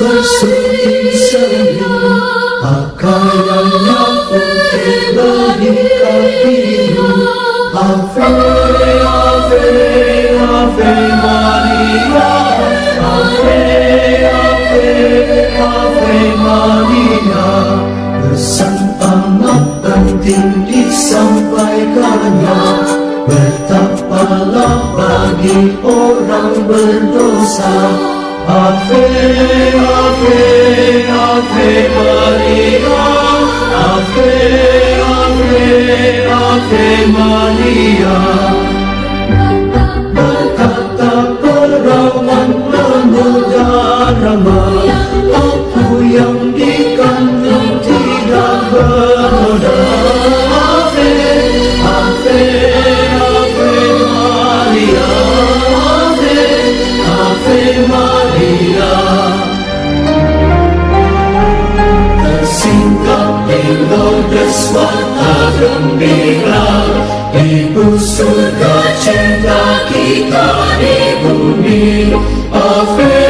Bersuti senyum Pakaiannya putih berikat biru Ave, Ave, Ave Maria Ave Maria Pesan amat penting disampaikannya Bertapalah bagi orang berdosa Ave, Ave, Ave Maria Ave, Pulau Deswata gembira Ibu surga cinta kita di bumi. Afrika